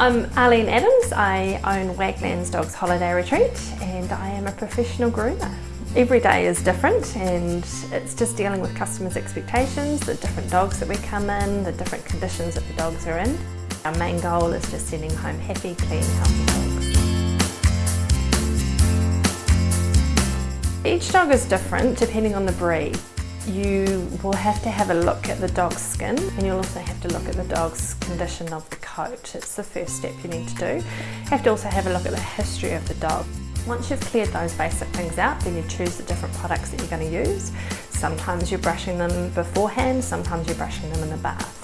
I'm Arlene Adams. I own Wagman's Dogs Holiday Retreat and I am a professional groomer. Every day is different and it's just dealing with customers' expectations, the different dogs that we come in, the different conditions that the dogs are in. Our main goal is just sending home happy, clean, healthy dogs. Each dog is different depending on the breed. You will have to have a look at the dog's skin and you'll also have to look at the dog's condition of the coat. It's the first step you need to do. You have to also have a look at the history of the dog. Once you've cleared those basic things out, then you choose the different products that you're going to use. Sometimes you're brushing them beforehand, sometimes you're brushing them in the bath.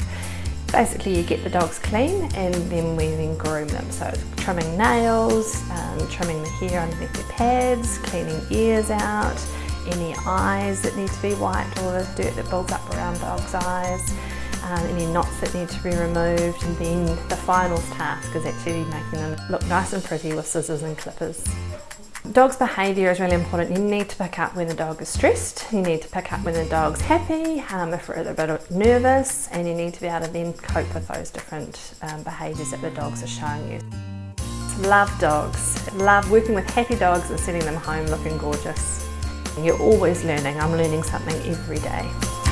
Basically you get the dogs clean and then we then groom them. So trimming nails, um, trimming the hair underneath their pads, cleaning ears out, any eyes that need to be wiped or the dirt that builds up around dogs' eyes, um, any knots that need to be removed and then the final task is actually making them look nice and pretty with scissors and clippers. Dog's behaviour is really important. You need to pick up when the dog is stressed, you need to pick up when the dog's happy, um, if we're a bit nervous, and you need to be able to then cope with those different um, behaviours that the dogs are showing you. Love dogs. Love working with happy dogs and sending them home looking gorgeous. You're always learning. I'm learning something every day.